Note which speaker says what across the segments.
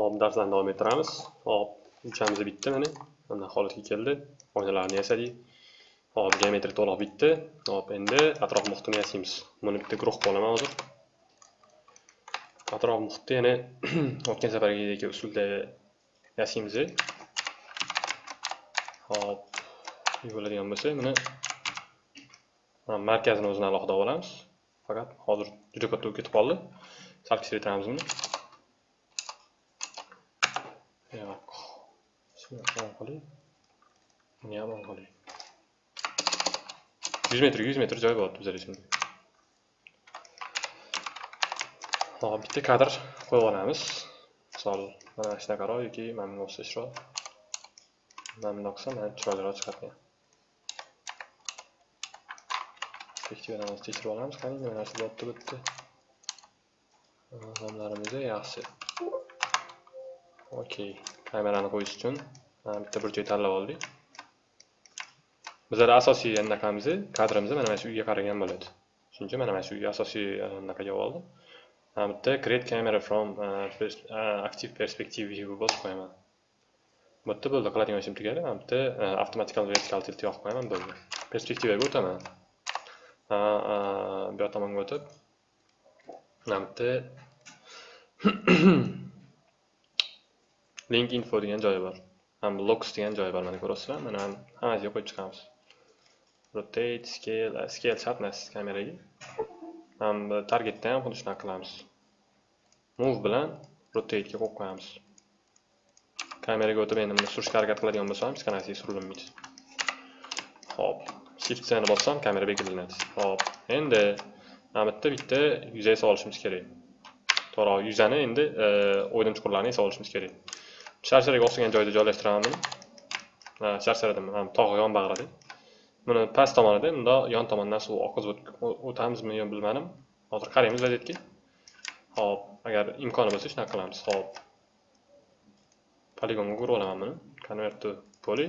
Speaker 1: Hop, darslarni davom ettiramiz. Hop, uchamiz bitti mana mana holatga keldi. Oynalarni yasadik. Hop, geometriya to'liq bitdi. Hop, endi atrof muhitini yasaymiz. Buni bitta guruh qolaman hozir. Atrof muhitni yana o'tgan safargidek usulda yasaymiz. Hop, bo'ladigan bo'lsa, buni markazini o'zini alohida olamiz. Faqat hozir juda katta bo'lib ketib qoldi. Sal kichraytiramiz buni. Qiling buni ham on qiling yuz metr yuz metr joy bo'lyapti bizlar esimda hop bitta kadr qo'yib olamiz misol mana shunaqaroq yoki mana bunday bo'lsa chiroq mana bundoq qilsa mana chiroyliroq chiqadi perspektivani tekshirib olamiz qani nima narsa bo'libdi bu yerda nomlarimiz yaxshi okey kamerani qo'yish uchun bitta burchak tanlab oldik. Bizlar asosiy anaqamiz kadrimiz mana shu uyga qaragan bo'ladi. Shuning mana mana shu asosiy e, anaqaga oldim mana bitta create camera from e, e, active perspective view bosib qo'yaman. Bu yerda bo'ldi qiladigan ishim tugadi. Mana bitta avtomatical vertical tilt yoqib qo'yaman bo'ldi. Perspektivaga o'taman. Bu yoq tomonga o'tib. Mana bitta link info degan joyi bor. Ham locks degan joyi bor mana ko'ryapsizlar mana hammasiga qo'yib chiqamiz rotate scale scale shart emas kameraga. Ham targetda ham xuddi shunaqa qilamiz. Move bilan rotatega qo'yib qo'yamiz. Kameraga o'tib endi buni surishga harakat qiladigan bo'lsam hech qanaqasiga surilmaydi hop shift ni bossam kamera belgilanadi. Hop endi mana bitta bitta yuza esa olishimiz kerak. To'g'ri yuzani endi e, o'ydim chuqurlarini esa olishimiz kerak. Sharsharaga o'xshagan joyda joylashtiraman buni sharshara ham tog' yonbag'rida buni past tomonida bundoq yon tomondan suv oqizib o'tamizmi yo bilmadim. Hozir qaraymiz vaziyatga. Hop agar imkoni bo'lsa shunaqa qilamiz. Hop. Poligonga urib olaman buni. Convert to poly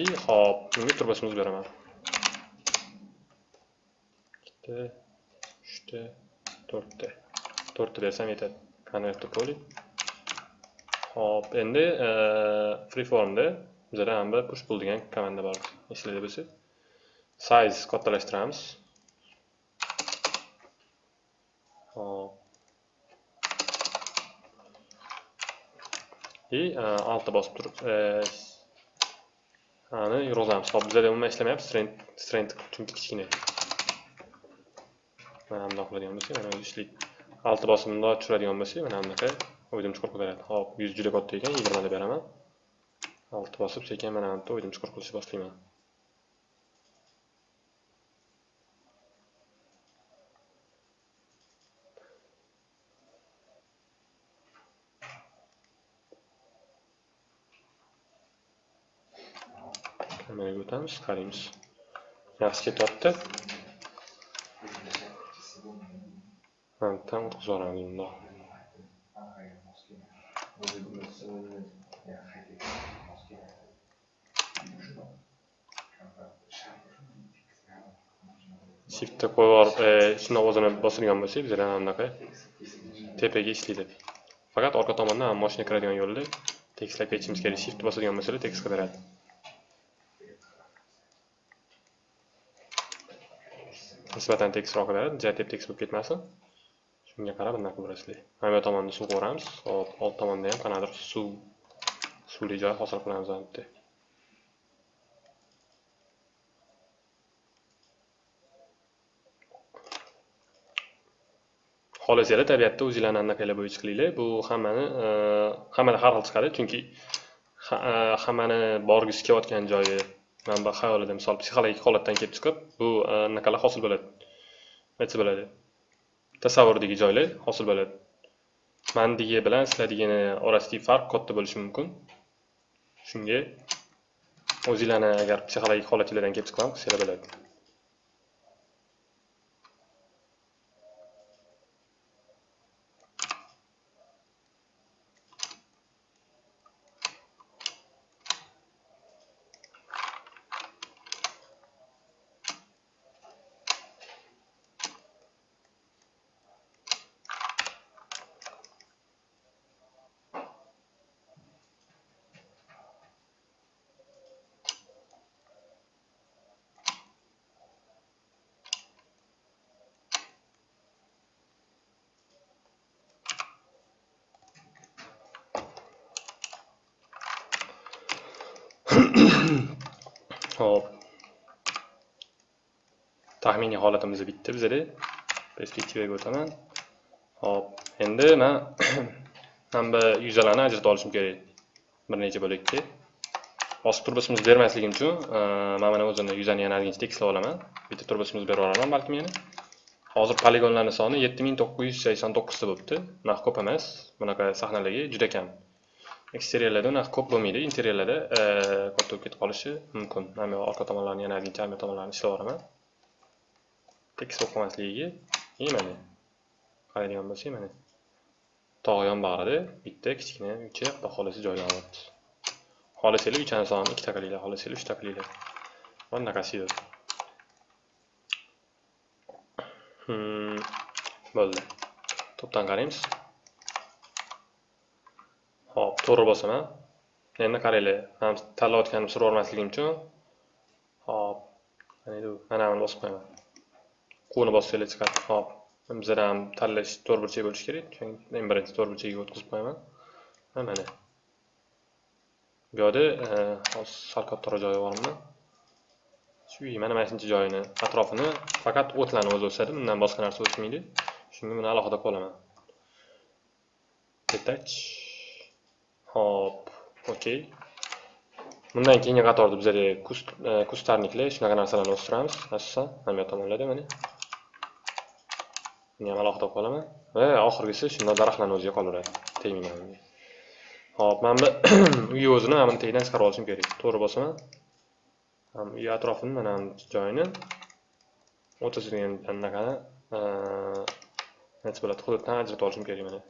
Speaker 1: и hop bunga turbasini o'zib beraman ikkita uchta to'rtta. To'rtta bersam yetadi. Convert to poly Hop, endi freeformda bizada ham bir push pull degan komanda bor. Esingizda bo'lsa, size kattalashtiramiz. Hop. И e, altda bosib turib, ani yurg'izamiz. Hop, bizada umuman ishlamayapti, strength strength chunki kichkina. Mana bundoq qiladigan bo'lsak, mana o'zi ishlaydi. Altda bosimda tushiradigan bo'lsak, mana bunaqa o'zim chuqur beradi hop yuz juda katta ekan yigirmada beraman. Olti bosib sekin mana bu yerda o'zim chuqur qilishni boshlayman. Kameraga o'tamiz qaraymiz. Yaxshi ketyapti. Tam o'tkazib yuboramiz bundoq shiftni qo'yib olib e, ovozini o'zini bostirgan bo'lsak bizada anaqa tepaga ishlaydi faqat orqa tomondan moshina kiradigan yo'lda tekislab ketishimiz kerak. Shift bosadigan bo'lsalar tekis qidiradi nisbatan tekisroq qidiradi ja tep tekis bo'lib ketmasin. Shunga qarab anaqa qilib mana bu tomonni suv qo'yamiz. Hop old tomonda ham qanaqadir suv suvli joy hosil qilamiz albatta. Bu xohlasanglar tabiatda o'zinglarni anaqanglar bo'yicha qilinglar. Bu hammani e, hammada har xil chiqadi. Chunki e, hammani borgisi kelayotgan joyi manba bu xayolida misol psixologik holatdan kelib chiqib bu e, anaqalar hosil bo'ladi. Aytsa bo'ladi? Tasavvurdagi joylar hosil bo'ladi. Mandigi bilan sizlardagini orasidagi farq katta bo'lishi mumkin. Shunga o'zinglarni agar psixologik holatlardan kelib chiqqan qilsanglar bo'ladi. hop. Taxminiy holatimiz bitdi bizada perspektivaga o'taman. Hop. Endi man mana bu yuzalarni ajrata olishim kerak. Bir necha bo'lakka. Bosib turbasimiz bermasligim uchun e, man mana o'zini yuzani yana ozgincha tekislab olaman. Bitta turbasimiz berib yuboraman balkim yana. Hozir poligonlarni soni yetti ming to'qqiz yuz sakson to'qqizta bo'libdi. Unaqa ko'p emas. Bunaqa sahnalarga juda kam. Eksteriyerlarda unaqa ko'p bo'lmaydi. Interyerlarda e, katta bo'lib ketib qolishi mumkin. Mana bu orqa tomonlarni yana ozgincha arka tomonlarini ishlab yuboraman tekis bo'lib qolmasligiga и mana qaraydigan bo'lsak mana tog' yonbag'rida bitta kichkina uycha xudo xohlasa joylanyapti xohlasanglar uychani sonini ikkita qilinglar xohlasanglar uchta qilinglar bunaqasidir hmm, bo'ldi. To'pdan qaraymiz. To'g'ri bosaman endi qaranglar man tanlayotganimni surib yubormasligim uchun. Hop mana buni bosib qo'yaman. Quvni bossanglar chiqadi. Hop bizada ham tanlash to'rtburchak bo'lishi kerak eng birinchi to'rtburchakka o'tkazib qo'yaman. Mana. Bu yoqda e, hozir sal kattaroq joyi bormi? Shu mana mana shuncha joyini atrofini faqat o'tlarni o'zi o'sadi bundan boshqa narsa o'smaydi shunga buni alohida qilib olaman detach hop okey bundan keyingi qatorda bizlarga e, kustarniklar. Shunaqa narsalarni o'stiramiz. Asosan mana bu tomonlarda mana. Buni ham alohida qilib olaman. Va oxirgisi shundoq daraxtlarni o'ziga qolaveradi tegmayman unga hop mana bu uy o'zini mana buni tagidan chiqarib olishim kerak. To'g'ri bosaman uy atrofini mana bu joyini. O'rtasida anaqani e, nima bo'ladi? Hududdan ajratib olishim kerak mana.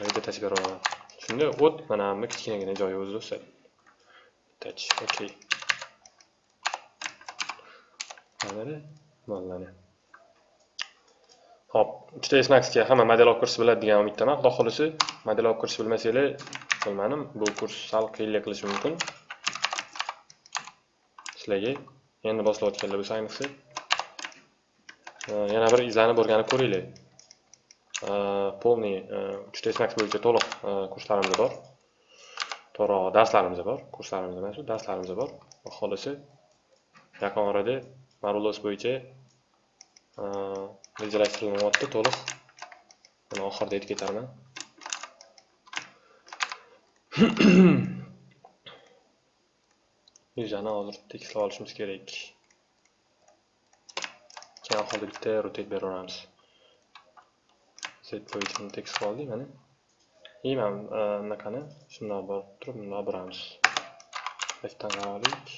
Speaker 1: Mana bitta shunda o't mana bu kichkinagina joyi o'zi o'sadi okey mana mana Hop, 3ds Maxga hamma modelov kursi biladi degan umiddaman. Xudo model modelov kursi bilmasanglar, bilmadim, bu kurs sal qiyinlik qilishi mumkin. Sizlarga endi boshlayotganlar bo'lsa, ayniqsa yana bir izlanib o'rganib ko'ringlar. Polniy 3ds Max bo'yicha to'liq kurslarimiz bor. To'g'ri, darslarimiz bor. Kurslarimiz emas, darslarimiz bor. Xolisi, yaqin orada Marulos bo'yicha rejalashtirilmayapti to'liq buni oxirida aytib ketarman yuzani hozir tekislab olishimiz kerak keyin oxirida bitta rotate beraveramiz set bo'yicha tekislab oldik mana. И mana bunaqani shundoq borib turib bundoq buramiz leftdan qarab olaylik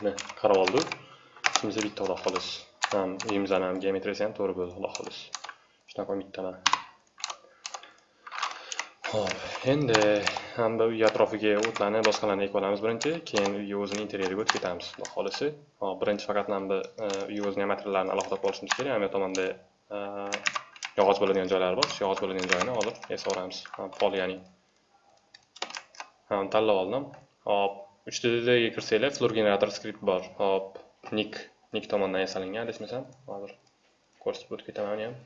Speaker 1: Mana qarab oldik. Ishimiz bitta xudo xolos. Ham uyimizni ham geometriyasi ham to'g'ri bo'ldi xudo xolos. Shunaqa umiddaman. ho'p endi hamda uy atrofiga o'tlarni boshqalarni ekib olamiz birinchi, keyin uy o'zini interyeriga o'tib ketamiz. Xudo xolisi. Hop, birinchi faqat mana bu e, uy o'zining materiallarini alohida qilib olishimiz kerak. Ham tomonda e, yog'och bo'ladigan joylari bor. Shu yog'och bo'ladigan joyini hozir yasab olamiz. Pol ya'ni. Ham tanlab oldim. Hop, 3ddga kirsanglar floor generator skript bor. Hop nik nik tomonidan yasalingan adashmasam hozir ko'rsatib o'tib ketaman uni ham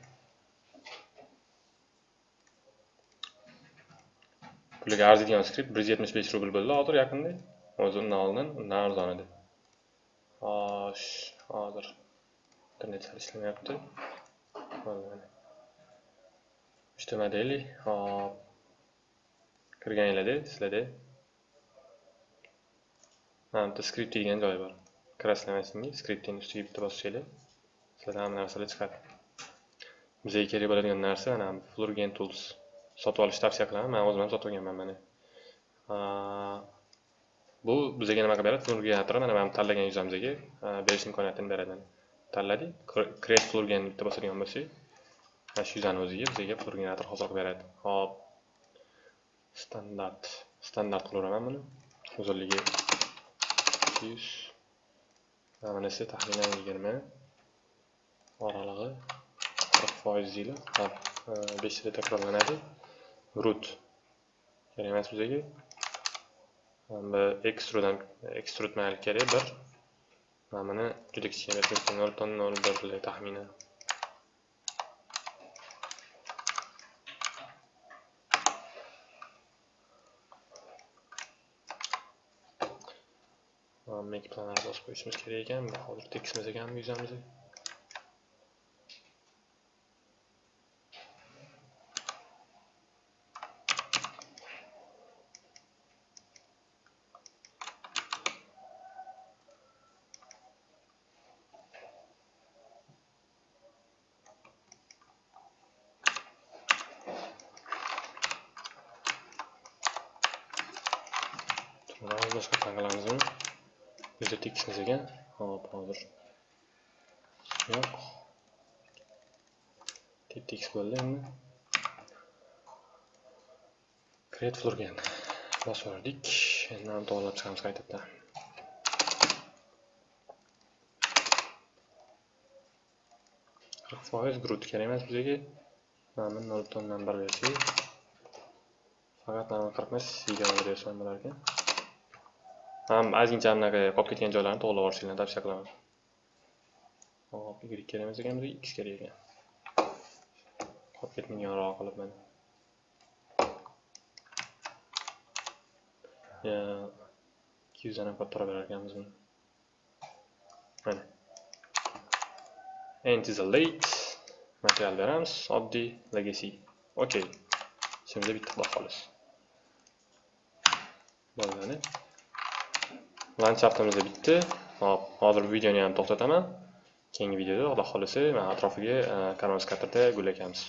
Speaker 1: puliga arziydigan skript bir yuz yetmish besh rubl bo'ldi hozir yaqinda. O'zi undan oldin undan arzon edi. Xo'sh hozir internet sal ishlamayapti uchta modeli hop. Kirganinglarda sizlarda bitta skript degan joyi bor kraslamasini skriptini ustiga bitta bosishinglar sizlarda hamma narsalar chiqadi bizga kerak bo'ladigan narsa mana flurgen tools. Sotib olishni tavsiya qilaman man o'zim ham sotib olganman mana bu bizga nima qilib beradi flurgenator mana mana tanlagan yuzamizga berish imkoniyatini beradi tanladik create flurgen bitta bosadigan bo'lsak mana shu yuzani o'ziga bizga flurgenator hozir qilib beradi hop standart standart qilaveraman buni uzunligi yuz manisi taxminan yigirma. Oralig'i qirq foiz deylik hop e, yilda takrorlanadi. Root kerak emas bizga. Ekstrudan ekstrud mayli kerak bir mana buni juda kichkina nol butun nol bir taxminan. Make planlar bosib qo'yishimiz kerak ekan. Hozir tekisimiz ekanmi yuzamizni boshqa tangalamizmi juda tekismiz ekan hop hozir yo'q tep tekis bo'ldi endi create flurgan bosib yubordik endi to'g'irlab chiqamiz qaytadan qirq foiz grud kerak emas bizga mana buni nol butun o'ndan bir bersak faqat mana qirq emas yigirma bersa ham bo'lar ekan ham ozgincha anaqa qolib ketgan joylarni to'g'irlab yuborishinglarni tavsiya qilaman. Hop y kerak emas ekan bizga x kerak ekan. Qolib ketmaganroq qilib mana. Ikki yuzdan ham kattaroq berar ekanmiz buni. Mana. End is a late material beramiz oddiy legacy. Okey ishimizda bitta xudo xolos. Bo'ldi landshaftimiz bitdi hop hozir videoni ham to'xtataman. Keyingi videoda xudo xohlasa atrofiga eh, kanvas katerda gul ekamiz